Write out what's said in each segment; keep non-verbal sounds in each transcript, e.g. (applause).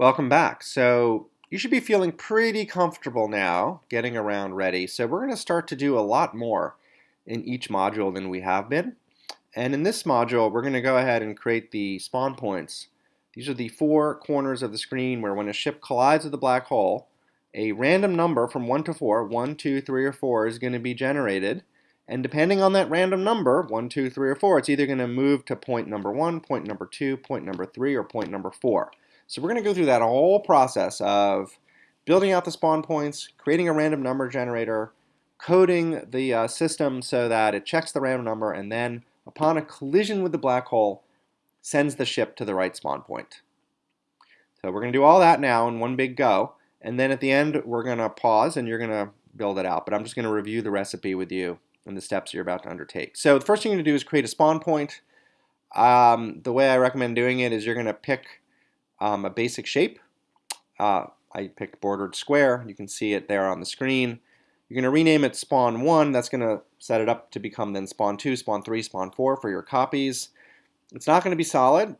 Welcome back. So you should be feeling pretty comfortable now getting around ready. So we're going to start to do a lot more in each module than we have been. And in this module, we're going to go ahead and create the spawn points. These are the four corners of the screen where when a ship collides with a black hole, a random number from 1 to 4, 1, 2, 3, or 4 is going to be generated. And depending on that random number, 1, 2, 3, or 4, it's either going to move to point number 1, point number 2, point number 3, or point number 4. So we're going to go through that whole process of building out the spawn points, creating a random number generator, coding the uh, system so that it checks the random number, and then upon a collision with the black hole, sends the ship to the right spawn point. So we're going to do all that now in one big go, and then at the end we're going to pause and you're going to build it out. But I'm just going to review the recipe with you and the steps you're about to undertake. So the first thing you're going to do is create a spawn point. Um, the way I recommend doing it is you're going to pick um, a basic shape. Uh, I picked bordered square. You can see it there on the screen. You're going to rename it spawn 1. That's going to set it up to become then spawn 2, spawn 3, spawn 4 for your copies. It's not going to be solid,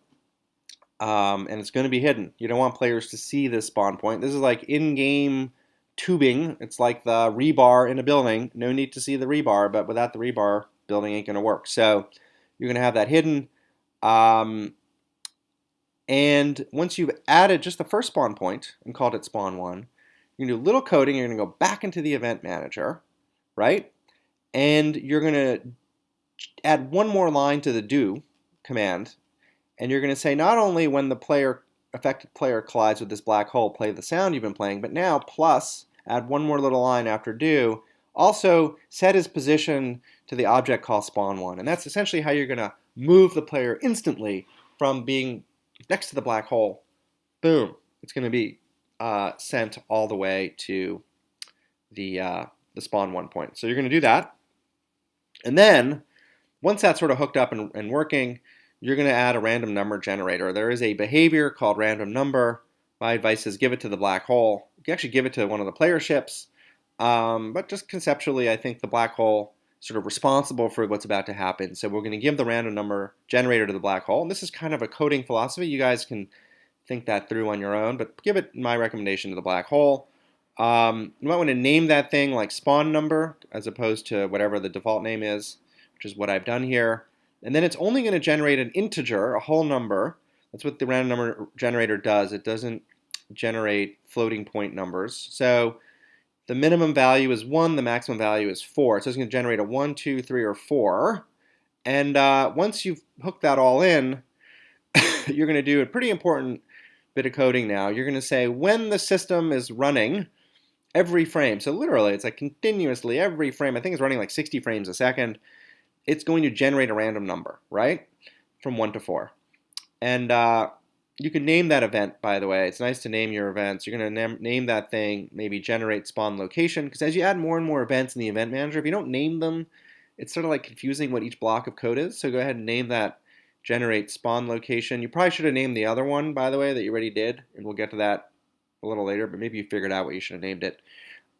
um, and it's going to be hidden. You don't want players to see this spawn point. This is like in-game tubing. It's like the rebar in a building. No need to see the rebar, but without the rebar, building ain't going to work. So you're going to have that hidden. Um, and once you've added just the first spawn point and called it spawn one, you're to do a little coding. You're to go back into the event manager, right? And you're going to add one more line to the do command. And you're going to say not only when the player affected player collides with this black hole, play the sound you've been playing, but now plus add one more little line after do. Also set his position to the object called spawn one. And that's essentially how you're going to move the player instantly from being next to the black hole, boom, it's going to be uh, sent all the way to the, uh, the spawn one point. So you're going to do that. And then, once that's sort of hooked up and, and working, you're going to add a random number generator. There is a behavior called random number. My advice is give it to the black hole. You can actually give it to one of the player ships. Um, but just conceptually, I think the black hole sort of responsible for what's about to happen. So we're going to give the random number generator to the black hole. And this is kind of a coding philosophy. You guys can think that through on your own, but give it my recommendation to the black hole. Um, you might want to name that thing like spawn number as opposed to whatever the default name is, which is what I've done here. And then it's only going to generate an integer, a whole number. That's what the random number generator does. It doesn't generate floating point numbers. So the minimum value is 1, the maximum value is 4. So it's going to generate a 1, 2, 3, or 4. And uh, once you've hooked that all in, (laughs) you're going to do a pretty important bit of coding now. You're going to say when the system is running every frame, so literally it's like continuously every frame, I think it's running like 60 frames a second, it's going to generate a random number, right? From 1 to 4. And uh, you can name that event, by the way. It's nice to name your events. You're going to name that thing, maybe generate spawn location, because as you add more and more events in the event manager, if you don't name them, it's sort of like confusing what each block of code is. So go ahead and name that generate spawn location. You probably should have named the other one, by the way, that you already did, and we'll get to that a little later, but maybe you figured out what you should have named it.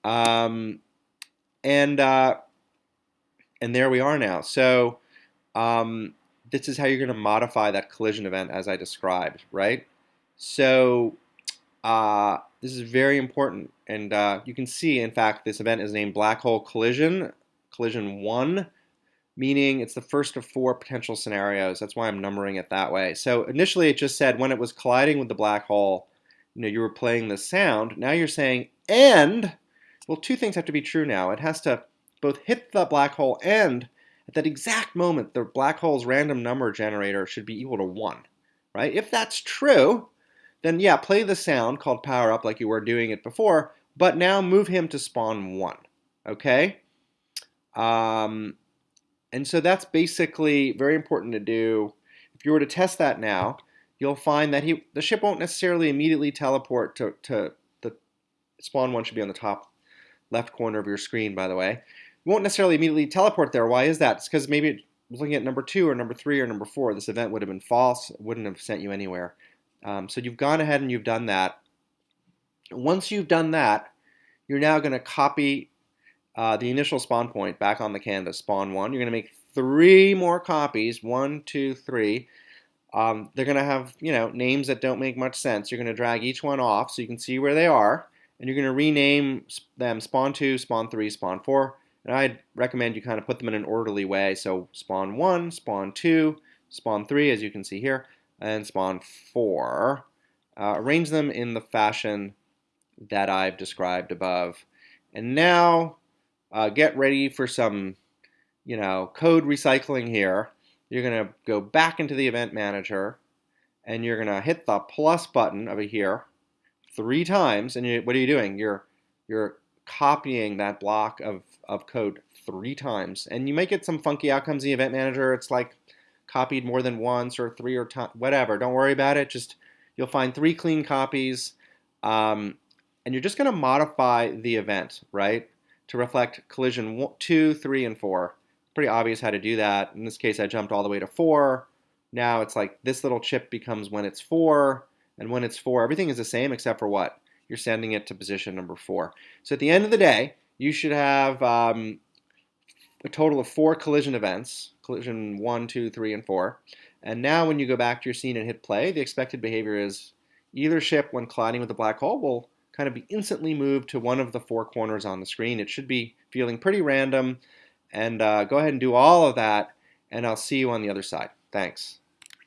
Um, and, uh, and there we are now. So um, this is how you're going to modify that collision event as I described, right? So uh, this is very important. And uh, you can see, in fact, this event is named Black Hole Collision, Collision 1, meaning it's the first of four potential scenarios. That's why I'm numbering it that way. So initially it just said when it was colliding with the black hole, you know, you were playing the sound. Now you're saying, and, well, two things have to be true now. It has to both hit the black hole and at that exact moment, the black hole's random number generator should be equal to 1, right? If that's true, then yeah, play the sound called power up like you were doing it before, but now move him to spawn 1, okay? Um, and so that's basically very important to do. If you were to test that now, you'll find that he the ship won't necessarily immediately teleport to, to the spawn 1 should be on the top left corner of your screen, by the way won't necessarily immediately teleport there. Why is that? It's because maybe looking at number two or number three or number four. This event would have been false. It wouldn't have sent you anywhere. Um, so you've gone ahead and you've done that. Once you've done that, you're now going to copy uh, the initial spawn point back on the canvas, spawn one. You're going to make three more copies, one, two, three, um, they're going to have you know names that don't make much sense. You're going to drag each one off so you can see where they are, and you're going to rename them spawn 2, spawn 3, spawn 4. And I'd recommend you kind of put them in an orderly way. So spawn 1, spawn 2, spawn 3, as you can see here, and spawn 4. Uh, arrange them in the fashion that I've described above. And now uh, get ready for some you know, code recycling here. You're going to go back into the event manager and you're going to hit the plus button over here three times. And you, what are you doing? You're, you're copying that block of, of code three times. And you might get some funky outcomes in the event manager. It's like copied more than once or three or whatever. Don't worry about it. Just you'll find three clean copies. Um, and you're just going to modify the event, right, to reflect collision one, 2, 3, and 4 pretty obvious how to do that. In this case, I jumped all the way to 4. Now it's like this little chip becomes when it's 4, and when it's 4, everything is the same except for what? You're sending it to position number 4. So at the end of the day, you should have um, a total of four collision events, collision one, two, three, and 4. And now when you go back to your scene and hit play, the expected behavior is either ship when colliding with a black hole will kind of be instantly moved to one of the four corners on the screen. It should be feeling pretty random. And uh, go ahead and do all of that, and I'll see you on the other side. Thanks.